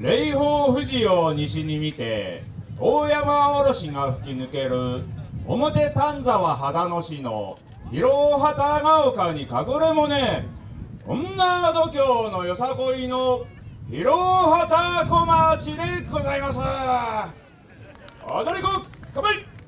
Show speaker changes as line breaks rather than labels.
霊峰富士を西に見て大山おろしが吹き抜ける表丹沢秦野市の広畑ヶ丘に隠れもね女度胸のよさこいの広畑小町でございます。踊り子乾杯！